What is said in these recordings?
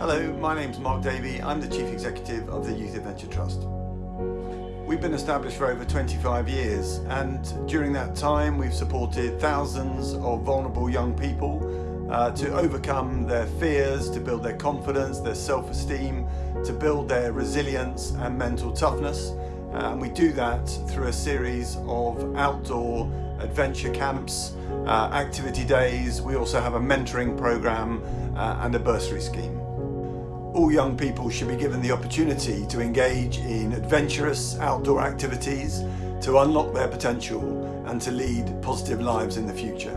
Hello, my name's Mark Davey. I'm the Chief Executive of the Youth Adventure Trust. We've been established for over 25 years and during that time we've supported thousands of vulnerable young people uh, to overcome their fears, to build their confidence, their self-esteem, to build their resilience and mental toughness. Uh, and we do that through a series of outdoor adventure camps, uh, activity days. We also have a mentoring program uh, and a bursary scheme. All young people should be given the opportunity to engage in adventurous outdoor activities, to unlock their potential and to lead positive lives in the future.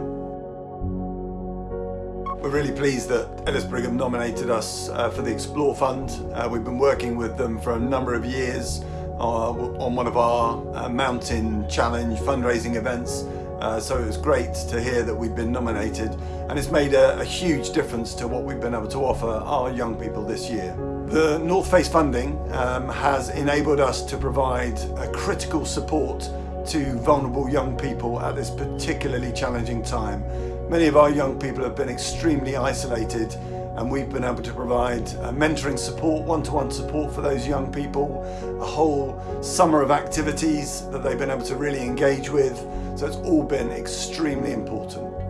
We're really pleased that Ellis Brigham nominated us uh, for the Explore Fund. Uh, we've been working with them for a number of years uh, on one of our uh, Mountain Challenge fundraising events. Uh, so it was great to hear that we've been nominated and it's made a, a, huge difference to what we've been able to offer our young people this year. The North Face funding um, has enabled us to provide a critical support to vulnerable young people at this particularly challenging time. Many of our young people have been extremely isolated and we've been able to provide uh, mentoring support, one-to-one -one support for those young people, a whole summer of activities that they've been able to really engage with. So it's all been extremely important.